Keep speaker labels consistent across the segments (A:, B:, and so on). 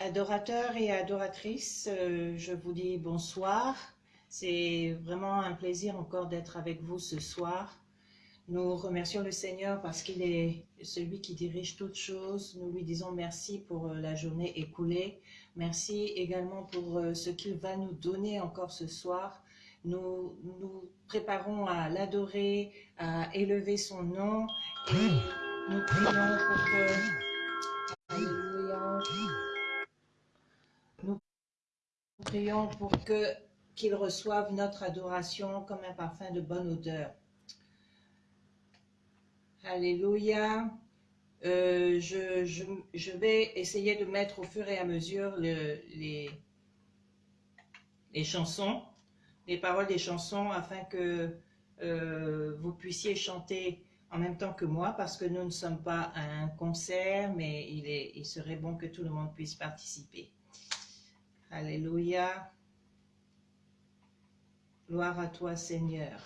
A: Adorateurs et adoratrices, euh, je vous dis bonsoir. C'est vraiment un plaisir encore d'être avec vous ce soir. Nous remercions le Seigneur parce qu'il est celui qui dirige toutes choses. Nous lui disons merci pour euh, la journée écoulée. Merci également pour euh, ce qu'il va nous donner encore ce soir. Nous nous préparons à l'adorer, à élever son nom et nous prions pour que... Alléluia. Nous prions pour que qu'il reçoive notre adoration comme un parfum de bonne odeur. Alléluia. Euh, je, vais essayer de mettre au fur et à mesure les, chansons, les paroles des chansons, afin que euh, vous puissiez chanter en même temps que moi, parce que nous ne sommes pas à un concert, mais il, il serait bon que tout le monde puisse participer. Alléluia. Gloire à toi, Seigneur.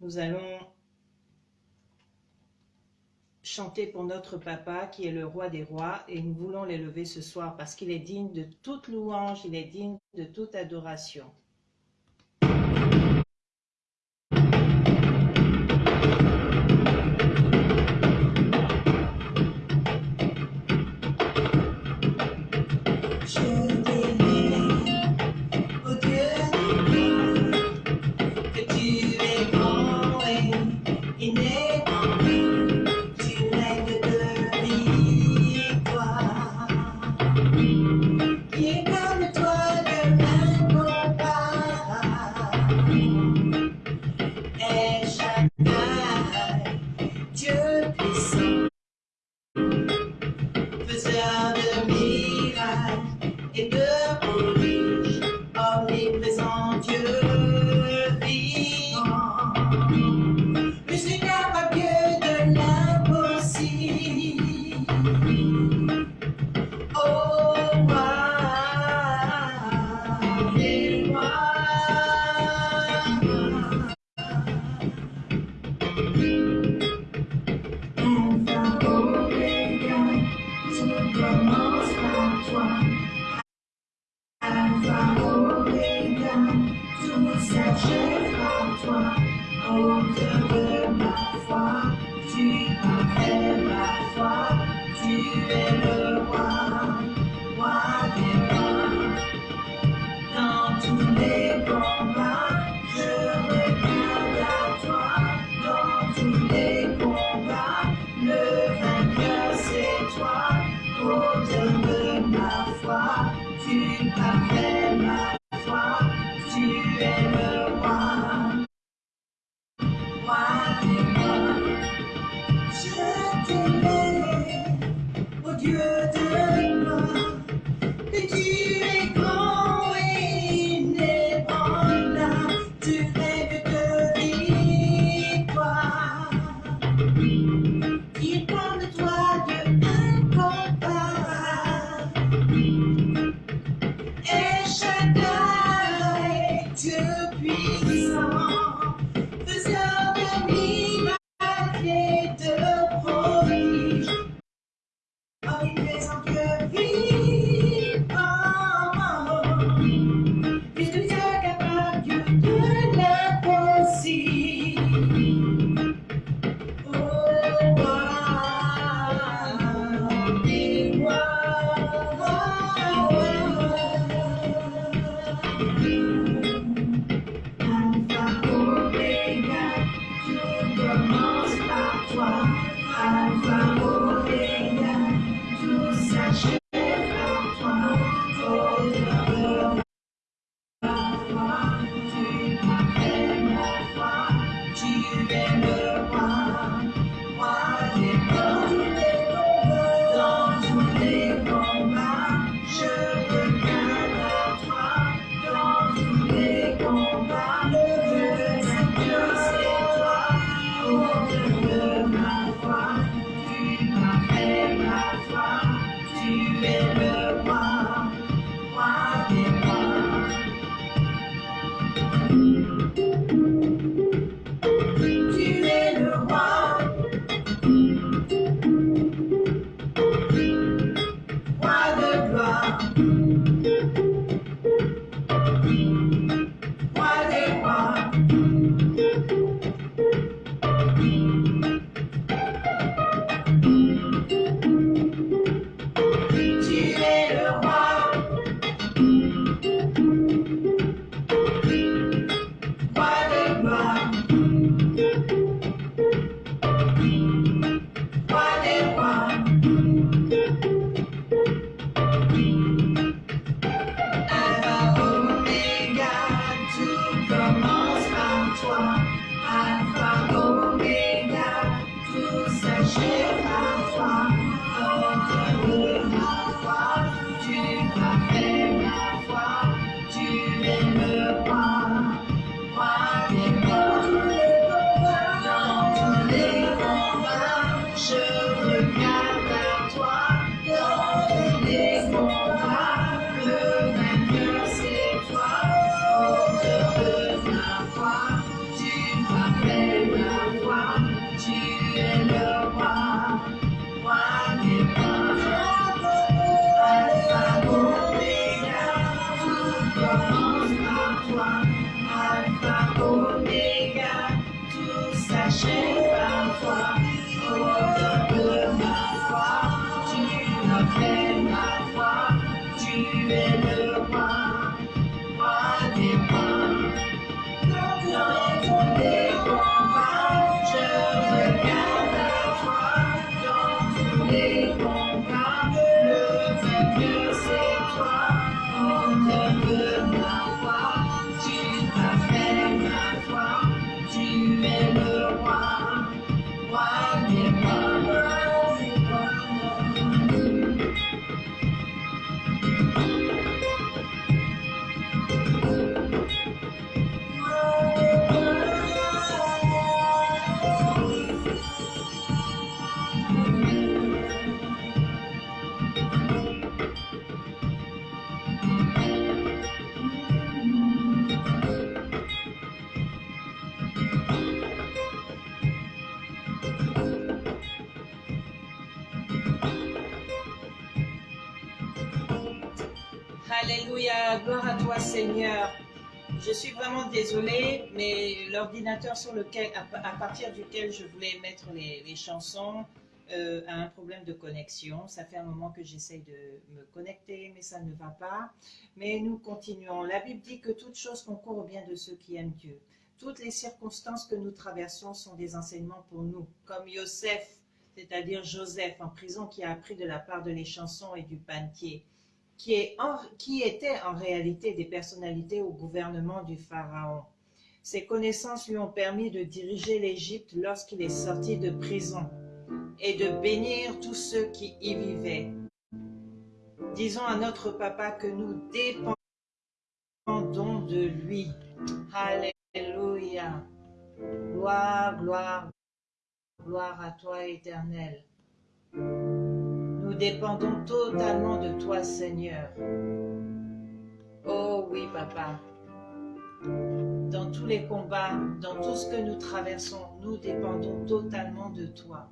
A: Nous allons chanter pour notre papa qui est le roi des rois et nous voulons l'élever ce soir parce qu'il est digne de toute louange, il est digne de toute adoration. Alléluia, l'ordinateur sur lequel, à, partir duquel je voulais mettre les, chansons euh, a un problème de connexion. Ça fait un moment que j'essaye de me connecter, mais ça ne va pas. Mais nous continuons. La Bible dit que toute chose concourt au bien de ceux qui aiment Dieu. Toutes les circonstances que nous traversons sont des enseignements pour nous, comme Yosef, c'est-à-dire Joseph en prison qui a appris de la part de les chansons et du pantier qui, est qui étaient en réalité des personnalités au gouvernement du Pharaon. Ses connaissances lui ont permis de diriger l'Égypte lorsqu'il est sorti de prison et de bénir tous ceux qui y vivaient. Disons à notre papa que nous dépendons de lui. Alléluia. Gloire, gloire, gloire à toi éternel. Nous dépendons totalement de toi, Seigneur. Oh oui, Papa. Dans tous les combats, dans tout ce que nous traversons, nous dépendons totalement de toi.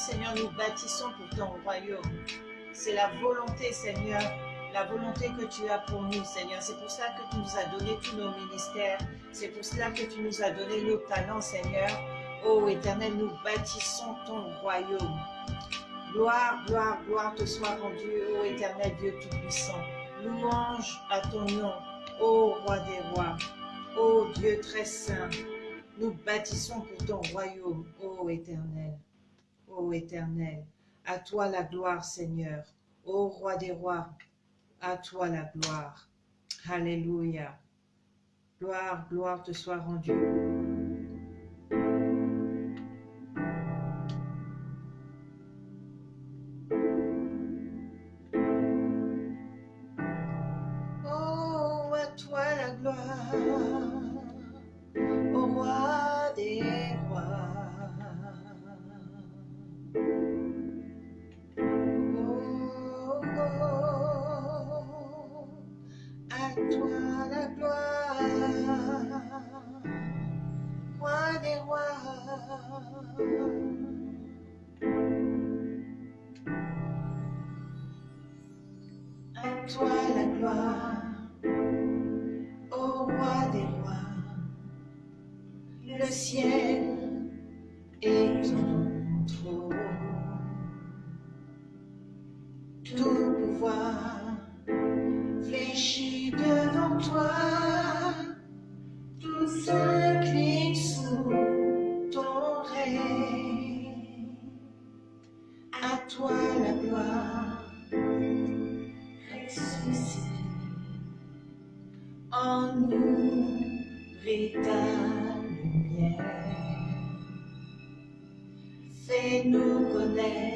A: Seigneur, nous bâtissons pour ton royaume. C'est la volonté, Seigneur, la volonté que tu as pour nous, Seigneur. C'est pour cela que tu nous as donné tous nos ministères. C'est pour cela que tu nous as donné nos talents, Seigneur. Ô Éternel, nous bâtissons ton royaume. Gloire, gloire, gloire te soit rendue, ô Éternel Dieu Tout-Puissant. Louange à ton nom, ô Roi des rois, ô Dieu très saint. Nous bâtissons pour ton royaume, ô Éternel, ô Éternel. À toi la gloire, Seigneur, ô Roi des rois, à toi la gloire. Alléluia. Gloire, gloire te soit rendue. Toi, tout s'incline sous ton règne. À toi la gloire, ressuscite en nous brille ta lumière. Fais-nous connaître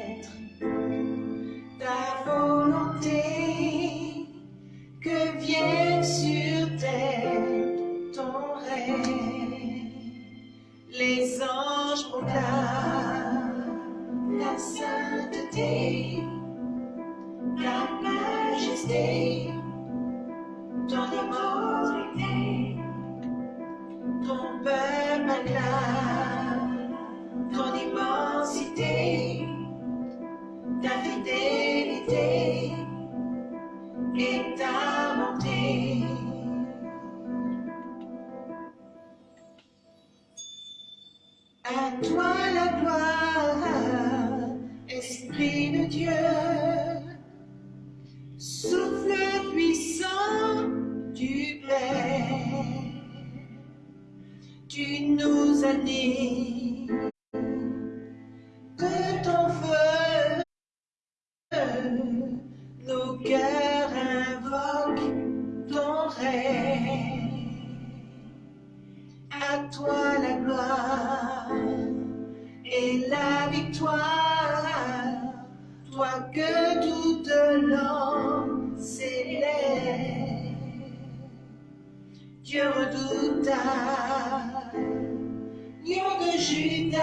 A: Judas,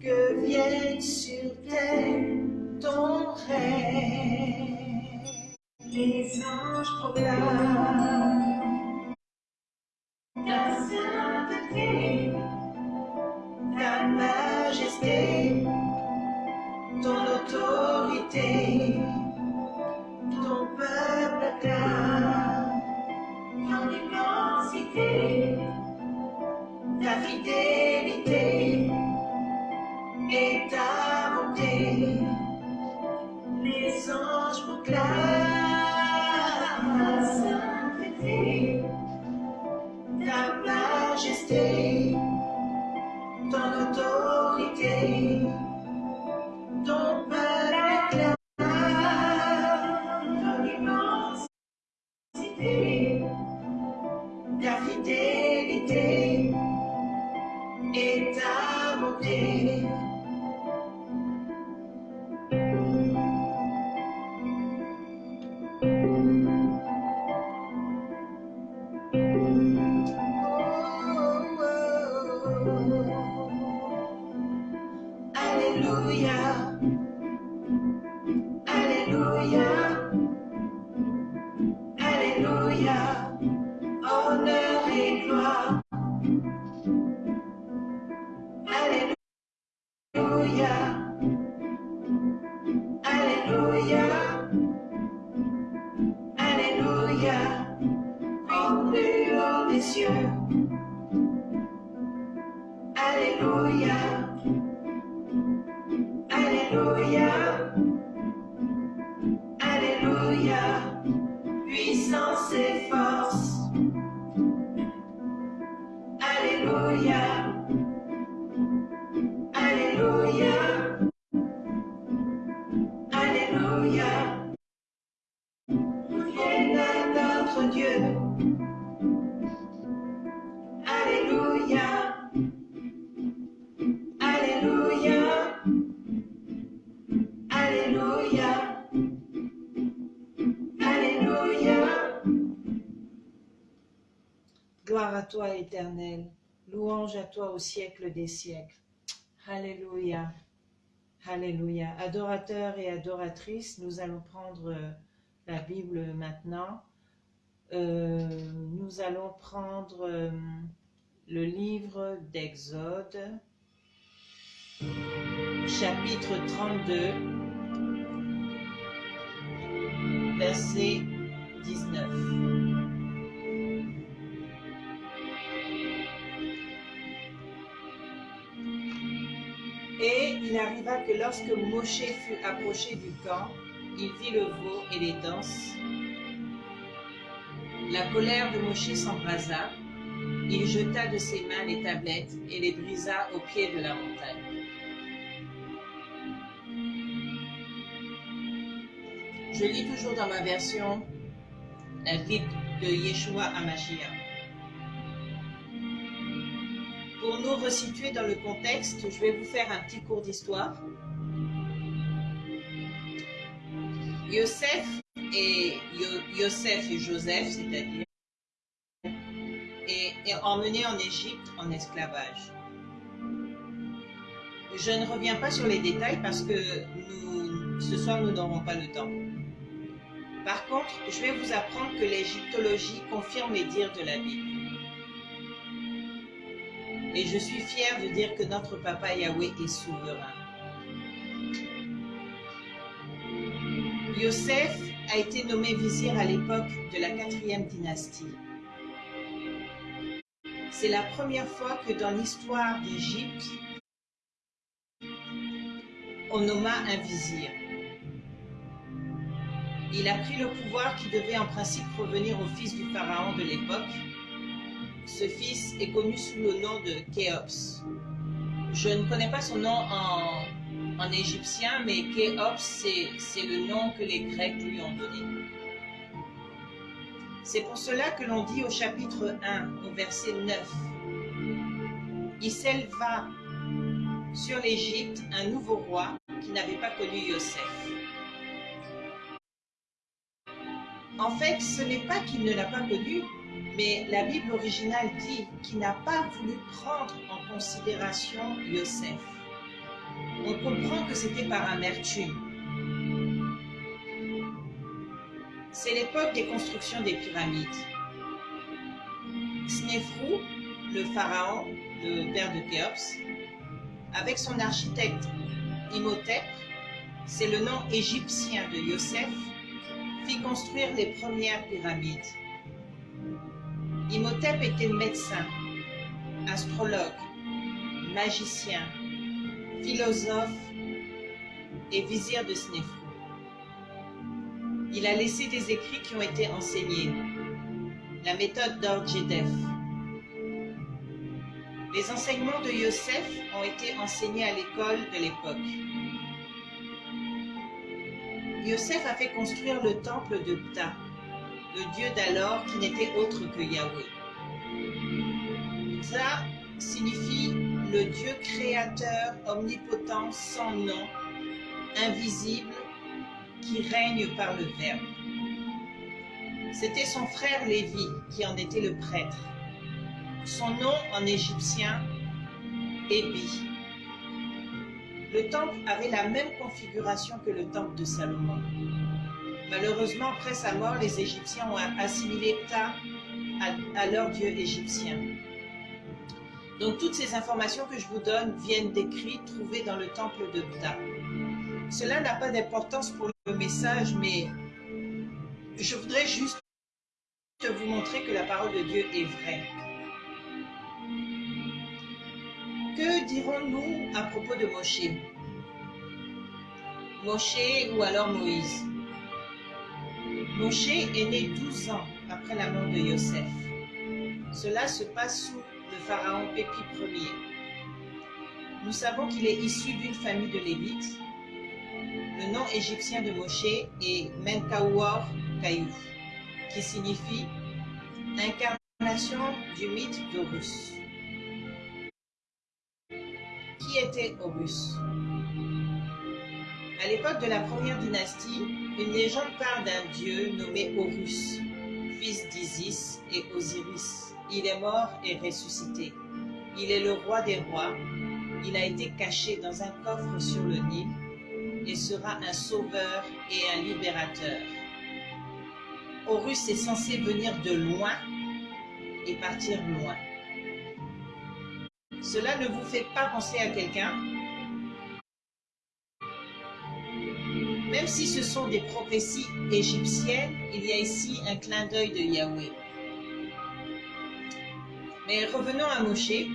A: que vienne sur terre ton règne. Les anges proclament Alléluia. Puissance et force. Alléluia. Toi, éternel. Louange à toi au siècle des siècles. Alléluia. Alléluia. Adorateurs et adoratrices, nous allons prendre euh, la Bible maintenant. Euh, nous allons prendre euh, le livre d'Exode, chapitre 32, verset 19. Il arriva que lorsque Moshe fut approché du camp, il vit le veau et les danses. La colère de Moshe s'embrasa. Il jeta de ses mains les tablettes et les brisa au pied de la montagne. Je lis toujours dans ma version la Bible de Yeshua Amashia. Nous resituer dans le contexte, je vais vous faire un petit cours d'histoire. Yosef et et Joseph, c'est-à-dire, est, est emmené en Égypte en esclavage. Je ne reviens pas sur les détails parce que nous, ce soir nous n'aurons pas le temps. Par contre, je vais vous apprendre que l'égyptologie confirme les dires de la Bible. Et je suis fière de dire que notre papa Yahweh est souverain. Yosef a été nommé vizir à l'époque de la quatrième dynastie. C'est la première fois que dans l'histoire d'Égypte, on nomma un vizir. Il a pris le pouvoir qui devait en principe revenir au fils du pharaon de l'époque. Ce fils est connu sous le nom de Khéops. Je ne connais pas son nom en, en égyptien, mais Khéops, c'est le nom que les Grecs lui ont donné. C'est pour cela que l'on dit au chapitre 1, au verset 9, il s'éleva sur l'Égypte un nouveau roi qui n'avait pas connu Yosef. En fait, ce n'est pas qu'il ne l'a pas connu, mais la Bible originale dit qu'il n'a pas voulu prendre en considération Yosef. On comprend que c'était par amertume. C'est l'époque des constructions des pyramides. Snéfrou, le pharaon, le père de Khéops, avec son architecte Imhotep, c'est le nom égyptien de Yosef, fit construire les premières pyramides. Imhotep était médecin, astrologue, magicien, philosophe et vizir de Snéfrou. Il a laissé des écrits qui ont été enseignés. La méthode d'Orjedef. Les enseignements de Yosef ont été enseignés à l'école de l'époque. Yosef a fait construire le temple de Ptah, le dieu d'alors qui n'était autre que Yahweh. Ptah signifie le Dieu créateur, omnipotent, sans nom, invisible, qui règne par le Verbe. C'était son frère Lévi qui en était le prêtre. Son nom en égyptien, Ébi. Le temple avait la même configuration que le temple de Salomon. Malheureusement, après sa mort, les Égyptiens ont assimilé Ptah à, leur dieu égyptien. Donc toutes ces informations que je vous donne viennent d'écrits trouvés dans le temple de Ptah. Cela n'a pas d'importance pour le message, mais je voudrais juste vous montrer que la parole de Dieu est vraie. Que dirons-nous à propos de Moshe? Moshe ou alors Moïse? Moshe est né 12 ans après la mort de Yosef. Cela se passe sous le pharaon Pépi Ier. Nous savons qu'il est issu d'une famille de Lévites. Le nom égyptien de Moshe est Menkaouor Kayou, qui signifie incarnation du mythe d'Horus. Qui était Horus? À l'époque de la première dynastie, une légende parle d'un dieu nommé Horus, fils d'Isis et Osiris. Il est mort et ressuscité. Il est le roi des rois. Il a été caché dans un coffre sur le Nil et sera un sauveur et un libérateur. Horus est censé venir de loin et partir loin. Cela ne vous fait pas penser à quelqu'un? Même si ce sont des prophéties égyptiennes, il y a ici un clin d'œil de Yahweh. Mais revenons à Moshe.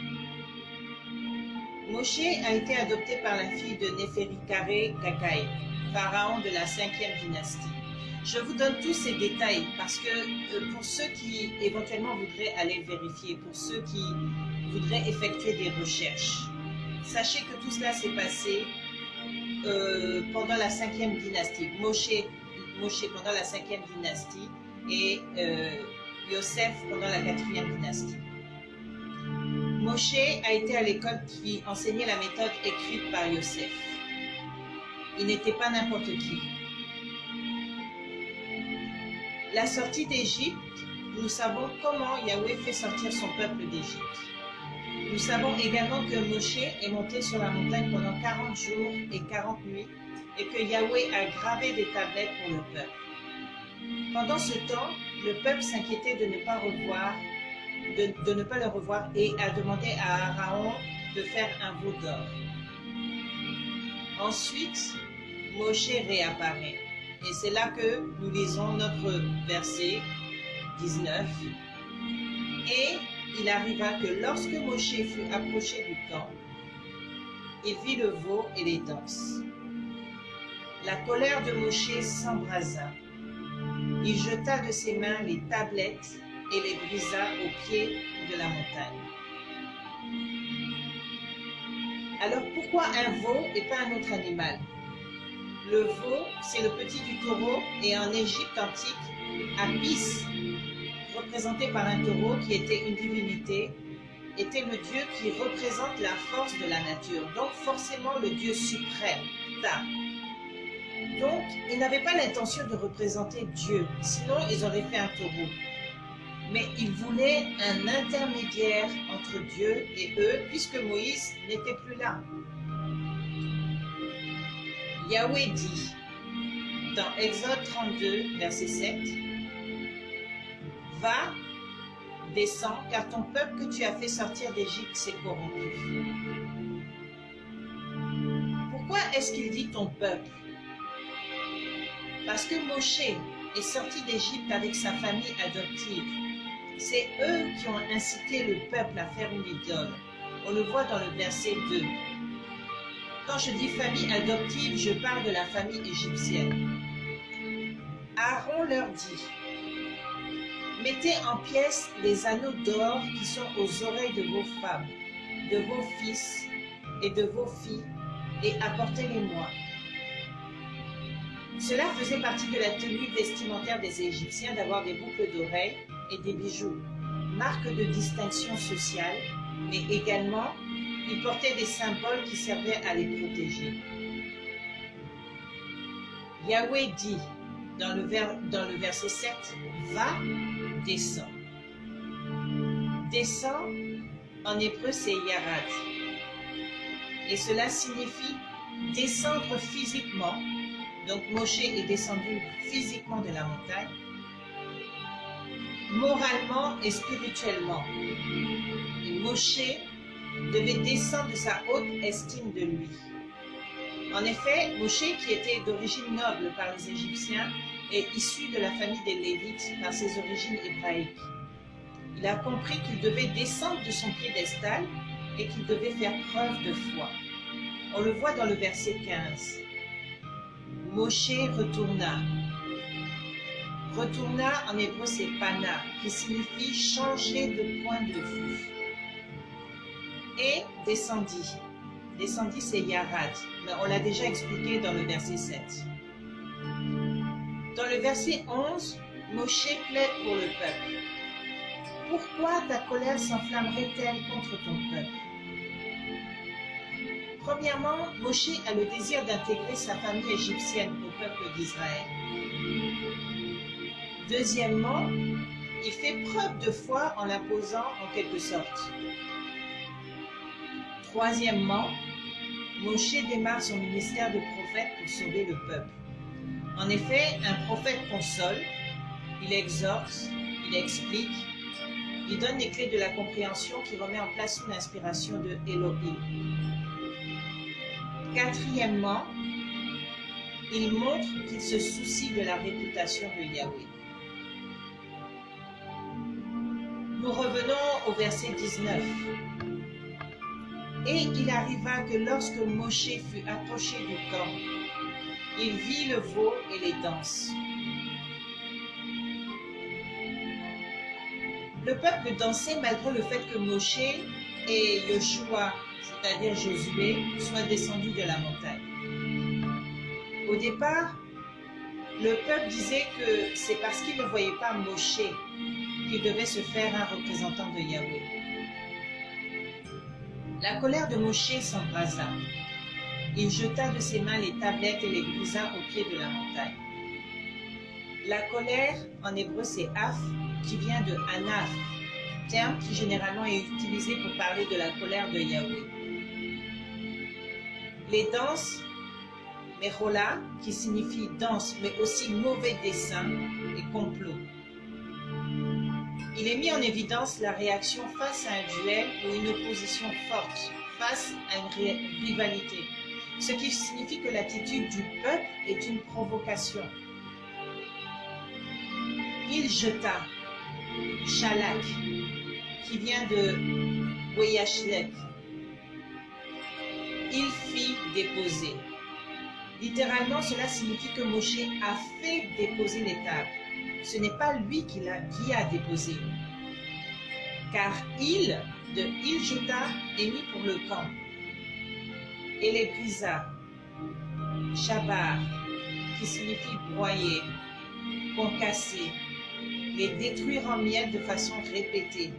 A: Moshe a été adopté par la fille de Néferikare Kakai, pharaon de la cinquième dynastie. Je vous donne tous ces détails parce que euh, pour ceux qui éventuellement voudraient aller vérifier, pour ceux qui voudraient effectuer des recherches, sachez que tout cela s'est passé euh, pendant la cinquième dynastie. Moshe, Moshe pendant la cinquième dynastie et euh, Yosef pendant la quatrième dynastie. Moshe a été à l'école qui enseignait la méthode écrite par Yosef. Il n'était pas n'importe qui. La sortie d'Égypte, nous savons comment Yahweh fait sortir son peuple d'Égypte. Nous savons également que Moshe est monté sur la montagne pendant 40 jours et 40 nuits et que Yahweh a gravé des tablettes pour le peuple. Pendant ce temps, le peuple s'inquiétait de ne pas revoir, de, ne pas le revoir et a demandé à Aaron de faire un veau d'or. Ensuite, Moshe réapparaît. Et c'est là que nous lisons notre verset 19. Et il arriva que lorsque Moshe fut approché du camp, il vit le veau et les danses. La colère de Moshe s'embrasa. Il jeta de ses mains les tablettes et les brisa au pied de la montagne. Alors pourquoi un veau et pas un autre animal? Le veau, c'est le petit du taureau et en Égypte antique, Apis, représenté par un taureau qui était une divinité, était le Dieu qui représente la force de la nature, donc forcément le Dieu suprême, Ta. Donc, ils n'avaient pas l'intention de représenter Dieu, sinon ils auraient fait un taureau. Mais ils voulaient un intermédiaire entre Dieu et eux, puisque Moïse n'était plus là. Yahweh dit, dans Exode 32, verset 7, Va, descends, car ton peuple que tu as fait sortir d'Égypte s'est corrompu. Pourquoi est-ce qu'il dit ton peuple? Parce que Moshe est sorti d'Égypte avec sa famille adoptive. C'est eux qui ont incité le peuple à faire une idole. On le voit dans le verset 2. Quand je dis famille adoptive, je parle de la famille égyptienne. Aaron leur dit, Mettez en pièces les anneaux d'or qui sont aux oreilles de vos femmes, de vos fils et de vos filles, et apportez-les-moi. Cela faisait partie de la tenue vestimentaire des Égyptiens d'avoir des boucles d'oreilles et des bijoux, marque de distinction sociale, mais également ils portaient des symboles qui servaient à les protéger. Yahweh dit dans le, dans le verset 7, Va, descends. Descends, en hébreu c'est Yarad. Et cela signifie descendre physiquement. Donc Moshe est descendu physiquement de la montagne, moralement et spirituellement. Et Moshe devait descendre de sa haute estime de lui. En effet, Moshe, qui était d'origine noble par les Égyptiens, est issu de la famille des Lévites par ses origines hébraïques. Il a compris qu'il devait descendre de son piédestal et qu'il devait faire preuve de foi. On le voit dans le verset 15. Moshe retourna. Retourna en hébreu c'est pana, qui signifie changer de point de vue et descendit. Descendit, c'est Yarad. Mais on l'a déjà expliqué dans le verset 7. Dans le verset 11, Moshe plaide pour le peuple. Pourquoi ta colère s'enflammerait-elle contre ton peuple? Premièrement, Moshe a le désir d'intégrer sa famille égyptienne au peuple d'Israël. Deuxièmement, il fait preuve de foi en l'imposant en quelque sorte. Troisièmement, Moshe démarre son ministère de prophète pour sauver le peuple. En effet, un prophète console, il exhorte, il explique, il donne les clés de la compréhension qui remet en place une inspiration de Elohim. Quatrièmement, il montre qu'il se soucie de la réputation de Yahweh. Nous revenons au verset 19. Et il arriva que lorsque Moshe fut approché du camp, il vit le veau et les danses. Le peuple dansait malgré le fait que Moshe et Yoshua, c'est-à-dire Josué, soient descendus de la montagne. Au départ, le peuple disait que c'est parce qu'il ne voyait pas Moshe qu'il devait se faire un représentant de Yahweh. La colère de Moshe s'embrasa. Il jeta de ses mains les tablettes et les brisa au pied de la montagne. La colère, en hébreu, c'est af, qui vient de anaf, terme qui généralement est utilisé pour parler de la colère de Yahweh. Les danses, merola, qui signifie danse, mais aussi mauvais dessin et complot. Il est mis en évidence la réaction face à un duel ou une opposition forte, face à une rivalité, ce qui signifie que l'attitude du peuple est une provocation. Il jeta Shalak, qui vient de Weyashlet. Il fit déposer. Littéralement, cela signifie que Moshe a fait déposer les ce n'est pas lui qui, a, qui a déposé. Car il, de il jeta, est mis pour le camp. Et les brisa, shabar, qui signifie broyer, concasser, les détruire en miettes de façon répétée,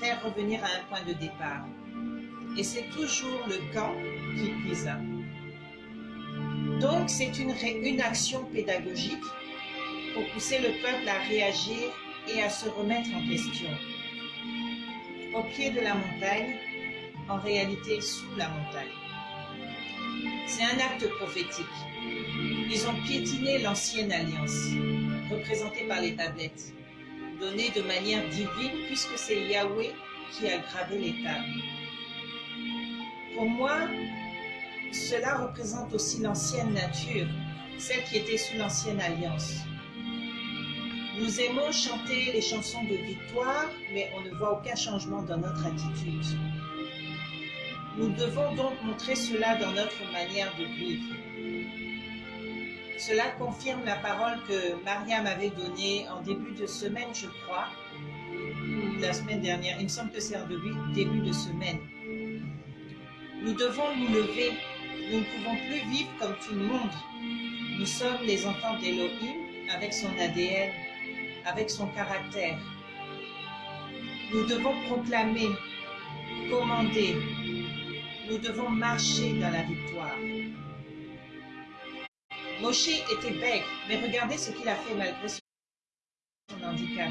A: faire revenir à un point de départ. Et c'est toujours le camp qui brisa. Donc, c'est une, une action pédagogique pour pousser le peuple à réagir et à se remettre en question. Au pied de la montagne, en réalité sous la montagne. C'est un acte prophétique. Ils ont piétiné l'ancienne alliance, représentée par les tablettes, donnée de manière divine puisque c'est Yahweh qui a gravé les tables. Pour moi, cela représente aussi l'ancienne nature, celle qui était sous l'ancienne alliance. Nous aimons chanter les chansons de victoire, mais on ne voit aucun changement dans notre attitude. Nous devons donc montrer cela dans notre manière de vivre. Cela confirme la parole que Mariam avait donnée en début de semaine, je crois, ou la semaine dernière. Il me semble que c'est en début de semaine. Nous devons nous lever. Nous ne pouvons plus vivre comme tout le monde. Nous sommes les enfants d'Elohim avec son ADN, avec son caractère. Nous devons proclamer, commander, nous devons marcher dans la victoire. Moshe était bègue, mais regardez ce qu'il a fait malgré son handicap.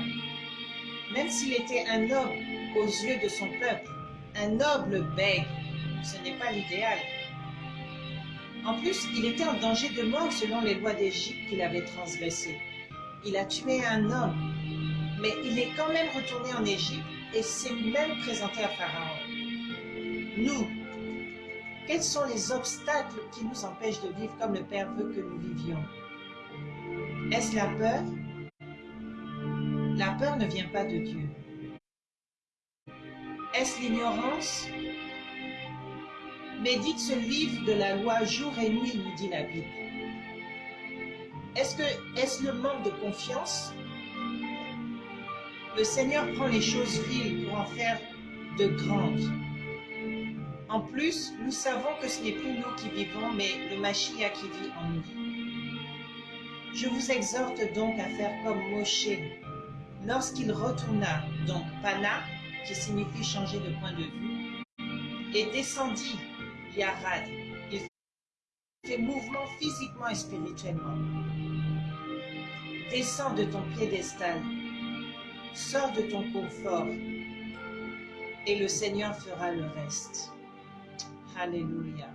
A: Même s'il était un noble aux yeux de son peuple, un noble bègue, ce n'est pas l'idéal. En plus, il était en danger de mort selon les lois d'Égypte qu'il avait transgressées. Il a tué un homme, mais il est quand même retourné en Égypte et s'est même présenté à Pharaon. Nous, quels sont les obstacles qui nous empêchent de vivre comme le Père veut que nous vivions? Est-ce la peur? La peur ne vient pas de Dieu. Est-ce l'ignorance? Médite ce livre de la loi jour et nuit, nous dit la Bible. Est-ce est-ce le manque de confiance? Le Seigneur prend les choses viles pour en faire de grandes. En plus, nous savons que ce n'est plus nous qui vivons, mais le Machia qui vit en nous. Je vous exhorte donc à faire comme Moshe. Lorsqu'il retourna, donc Pana, qui signifie changer de point de vue, et descendit Yarad, il fait mouvement physiquement et spirituellement. Descends de ton piédestal, sors de ton confort, et le Seigneur fera le reste. Alléluia.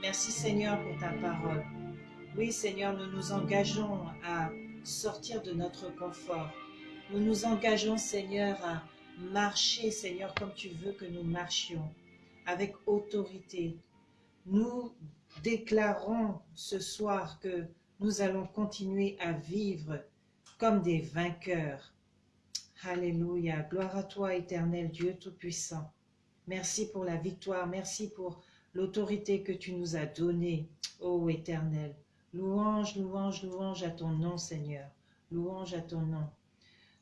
A: Merci Seigneur pour ta parole. Oui Seigneur, nous nous engageons à sortir de notre confort. Nous nous engageons Seigneur à marcher Seigneur comme tu veux que nous marchions, avec autorité. Nous déclarons ce soir que nous allons continuer à vivre comme des vainqueurs. Alléluia. Gloire à toi, éternel Dieu Tout-Puissant. Merci pour la victoire. Merci pour l'autorité que tu nous as donnée, ô Éternel. Louange, louange, louange à ton nom, Seigneur. Louange à ton nom.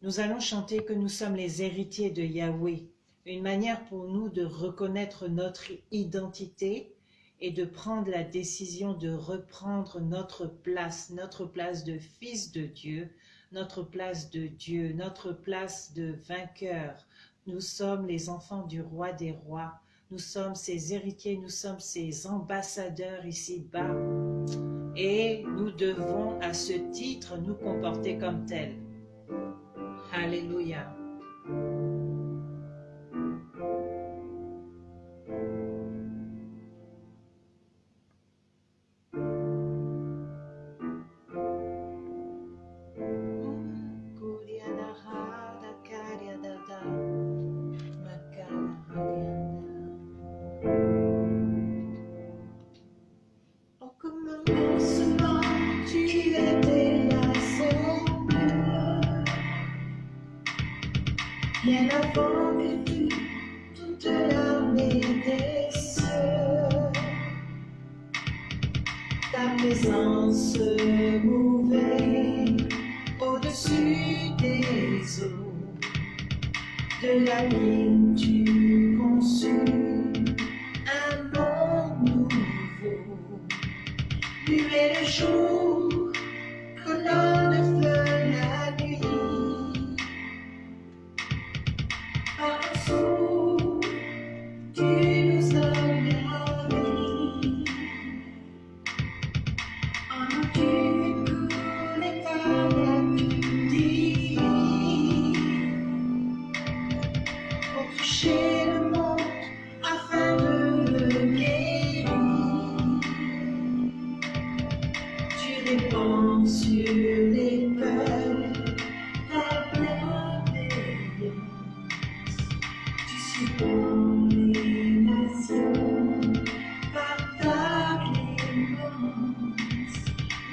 A: Nous allons chanter que nous sommes les héritiers de Yahweh, une manière pour nous de reconnaître notre identité et de prendre la décision de reprendre notre place, notre place de fils de Dieu, notre place de Dieu, notre place de vainqueur, nous sommes les enfants du roi des rois. Nous sommes ses héritiers, nous sommes ses ambassadeurs ici-bas. Et nous devons à ce titre nous comporter comme tels. Alléluia.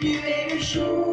A: Tu es le jour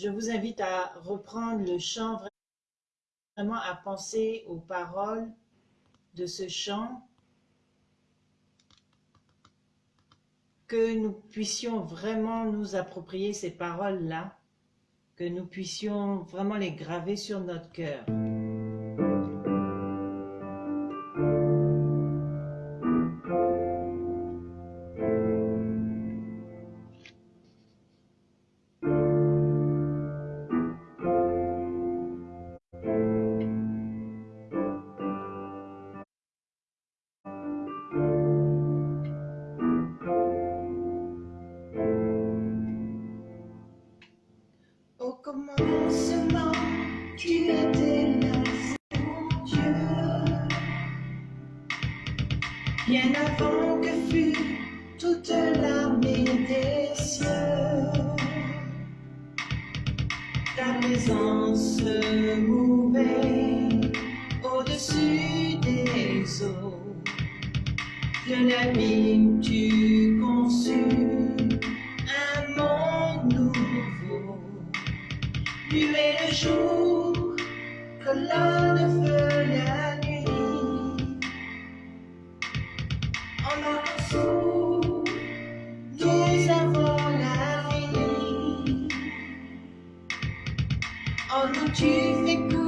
A: je vous invite à reprendre le chant, vraiment à penser aux paroles de ce chant, que nous puissions vraiment nous approprier ces paroles-là, que nous puissions vraiment les graver sur notre cœur.
B: Tu m'as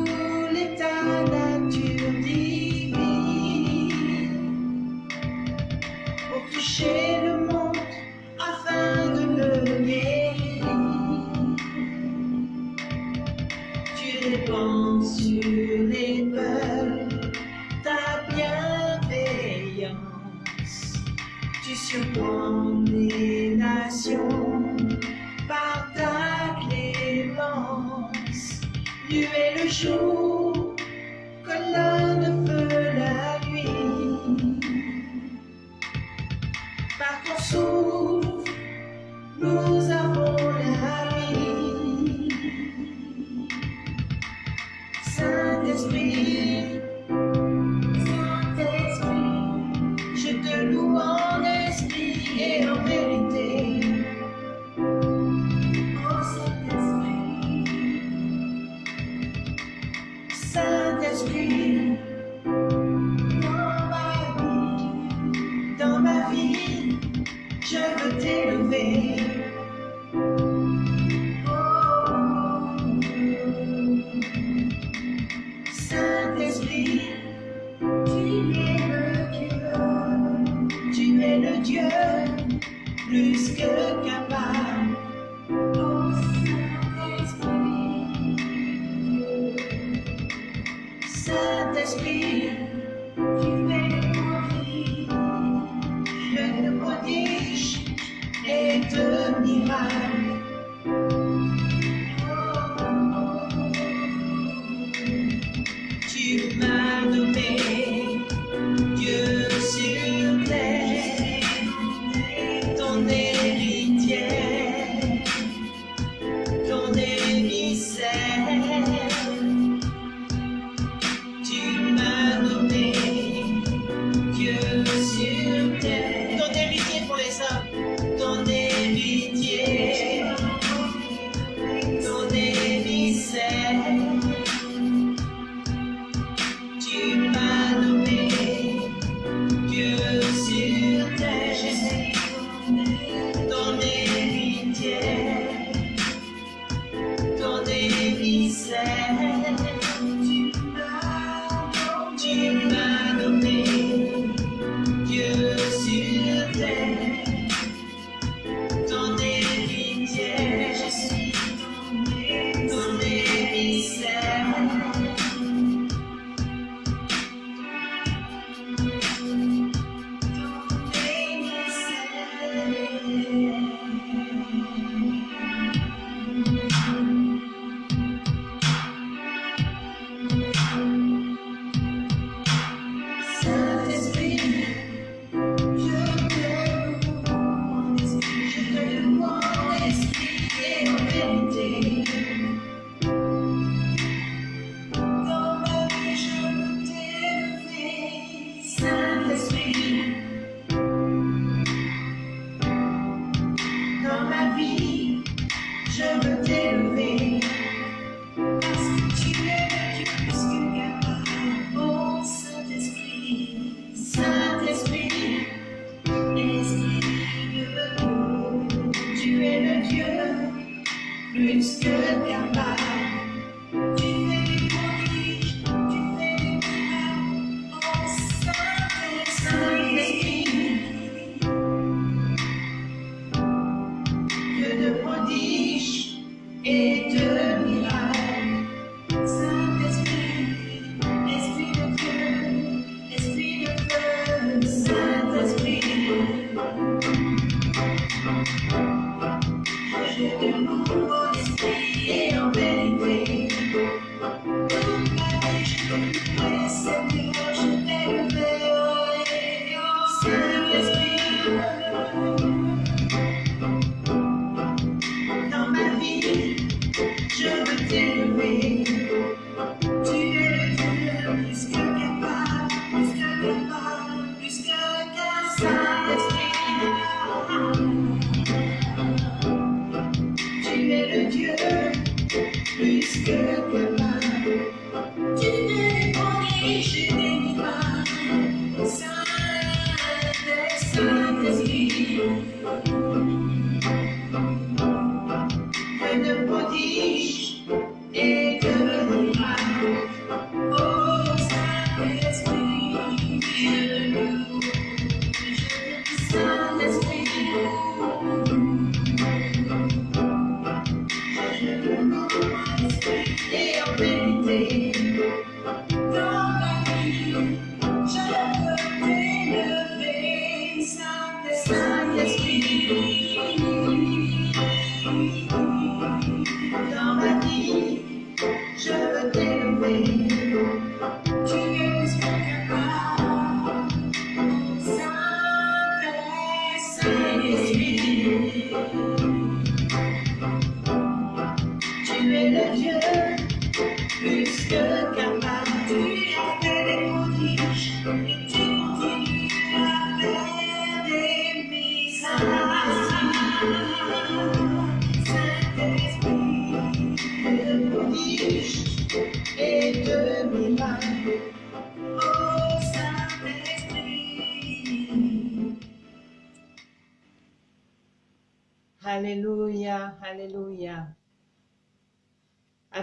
A: been scared in my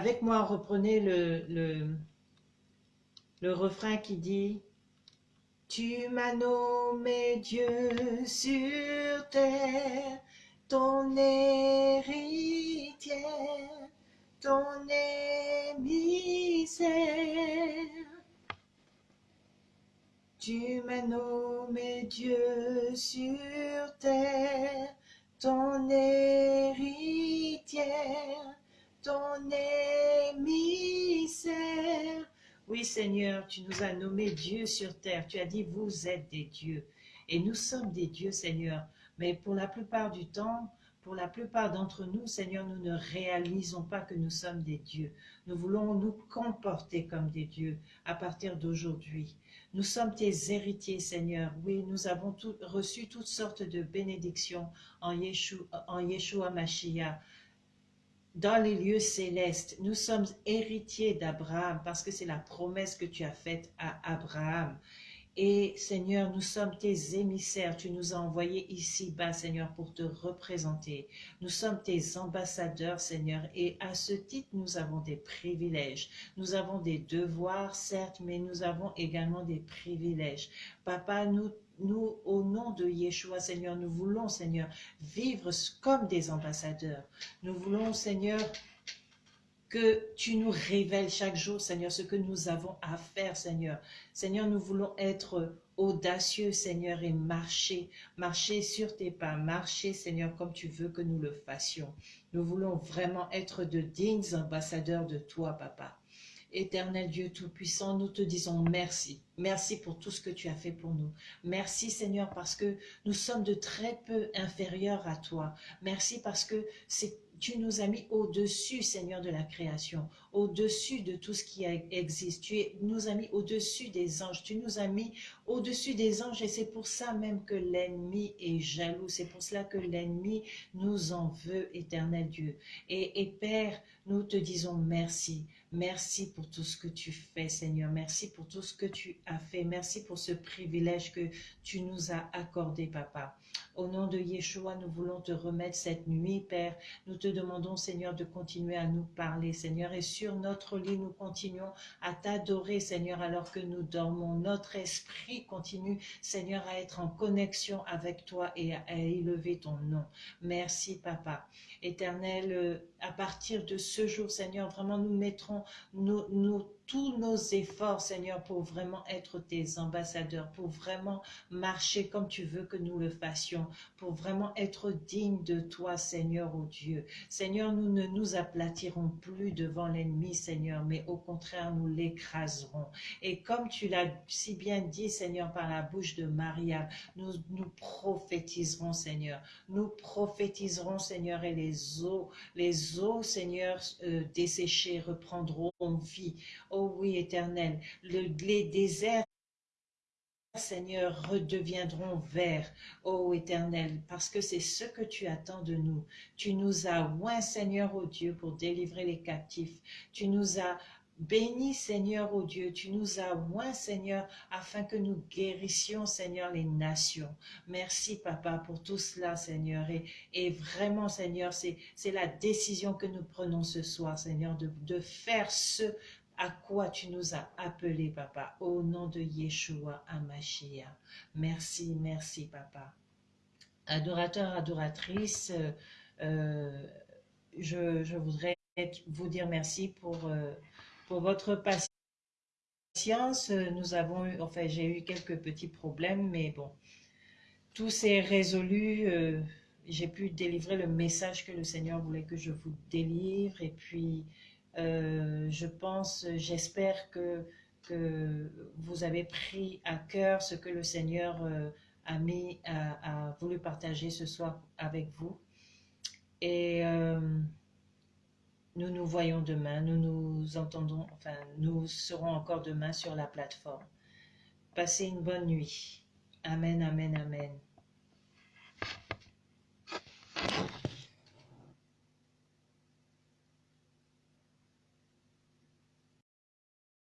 A: Avec moi, reprenez le, le, refrain qui dit « Tu m'as nommé Dieu sur terre, ton héritière, ton émissaire. Tu m'as nommé Dieu sur terre, ton héritière, ton émissaire. Oui Seigneur, tu nous as nommés Dieu sur terre. Tu as dit, vous êtes des dieux. Et nous sommes des dieux, Seigneur. Mais pour la plupart du temps, pour la plupart d'entre nous, Seigneur, nous ne réalisons pas que nous sommes des dieux. Nous voulons nous comporter comme des dieux à partir d'aujourd'hui. Nous sommes tes héritiers, Seigneur. Oui, nous avons reçu toutes sortes de bénédictions en en Yeshua Mashiach. Dans les lieux célestes, nous sommes héritiers d'Abraham parce que c'est la promesse que tu as faite à Abraham. Et Seigneur, nous sommes tes émissaires. Tu nous as envoyés ici-bas, Seigneur, pour te représenter. Nous sommes tes ambassadeurs, Seigneur. Et à ce titre, nous avons des privilèges. Nous avons des devoirs, certes, mais nous avons également des privilèges. Papa, nous nous, au nom de Yeshua, Seigneur, nous voulons, Seigneur, vivre comme des ambassadeurs. Nous voulons, Seigneur, que tu nous révèles chaque jour, Seigneur, ce que nous avons à faire, Seigneur. Seigneur, nous voulons être audacieux, Seigneur, et marcher, marcher sur tes pas, marcher, Seigneur, comme tu veux que nous le fassions. Nous voulons vraiment être de dignes ambassadeurs de toi, Papa. Éternel Dieu Tout-Puissant, nous te disons merci. Merci pour tout ce que tu as fait pour nous. Merci Seigneur parce que nous sommes de très peu inférieurs à toi. Merci parce que tu nous as mis au-dessus, Seigneur, de la création, au-dessus de tout ce qui existe. Tu nous as mis au-dessus des anges. Tu nous as mis au-dessus des anges et c'est pour ça même que l'ennemi est jaloux. C'est pour cela que l'ennemi nous en veut, éternel Dieu. Et Père, nous te disons merci. Merci pour tout ce que tu fais, Seigneur. Merci pour tout ce que tu as fait. Merci pour ce privilège que tu nous as accordé, Papa. Au nom de Yeshua, nous voulons te remettre cette nuit, Père. Nous te demandons, Seigneur, de continuer à nous parler, Seigneur. Et sur notre lit, nous continuons à t'adorer, Seigneur, alors que nous dormons. Notre esprit continue, Seigneur, à être en connexion avec toi et à élever ton nom. Merci, Papa. Éternel, euh, à partir de ce jour, Seigneur, vraiment, nous mettrons nos, nos tous nos efforts, Seigneur, pour vraiment être tes ambassadeurs, pour vraiment marcher comme tu veux que nous le fassions, pour vraiment être dignes de toi, Seigneur, ô oh Dieu. Seigneur, nous ne nous aplatirons plus devant l'ennemi, Seigneur, mais au contraire, nous l'écraserons. Et comme tu l'as si bien dit, Seigneur, par la bouche de Maria, nous, nous prophétiserons, Seigneur. Nous prophétiserons, Seigneur, et les eaux, les eaux, Seigneur, euh, desséchées reprendront vie. Oh oui, éternel, le, les déserts Seigneur, redeviendront verts, ô Éternel, parce que c'est ce que tu attends de nous. Tu nous as oint, Seigneur, ô Dieu, pour délivrer les captifs. Tu nous as bénis, Seigneur, ô Dieu. Tu nous as oint, Seigneur, afin que nous guérissions, Seigneur, les nations. Merci, Papa, pour tout cela, Seigneur. Et, et vraiment, Seigneur, c'est la décision que nous prenons ce soir, Seigneur, de, de faire ce à quoi tu nous as appelés, papa, au nom de Yeshua Amashia. Merci, merci, papa. Adorateur, adoratrice, euh, je, voudrais vous dire merci pour, euh, pour votre patience. Nous avons enfin, j'ai eu quelques petits problèmes, mais bon, tout s'est résolu. Euh, j'ai pu délivrer le message que le Seigneur voulait que je vous délivre, et puis euh, je pense, j'espère que, que vous avez pris à cœur ce que le Seigneur euh, a, mis, a, voulu partager ce soir avec vous. Et, euh, nous nous voyons demain, nous nous entendons, enfin, nous serons encore demain sur la plateforme. Passez une bonne nuit. Amen, amen, amen.